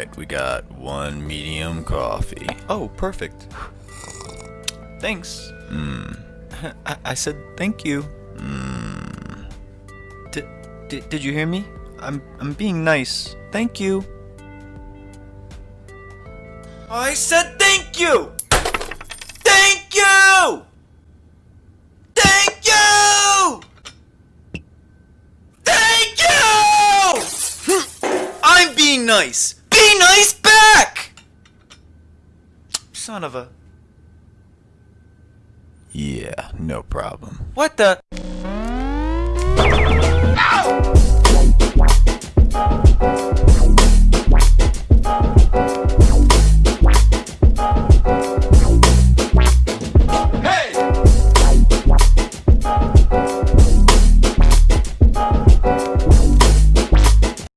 Alright, we got one medium coffee. Oh, perfect. Thanks. Mmm. I, I said thank you. Mmm. Did, did, did you hear me? I'm, I'm being nice. Thank you. I said thank you! Thank you! Thank you! Thank you! I'm being nice! Be nice back! Son of a... Yeah, no problem. What the...